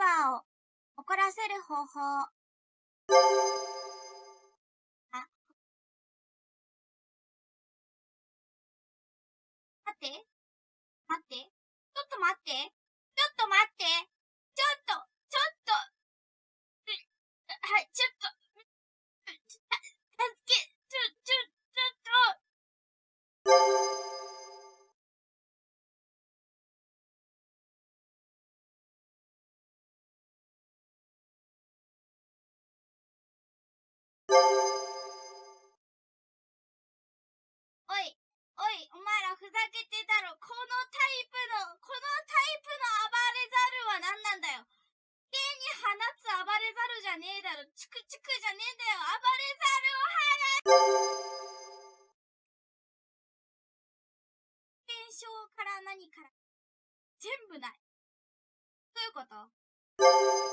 バーを怒らせる方法。あ。待って。待って。ちょっと待って。ちょっと待って。ちょっと、ちょっと。はい、ちょっと。おい、お前らふざけてたろ。このタイプの、このタイプの暴れザルは何なんだよ。家に放つ暴れザルじゃねえだろ。チクチクじゃねえんだよ。暴れザルを放現象から何から。全部ない。どういうこと？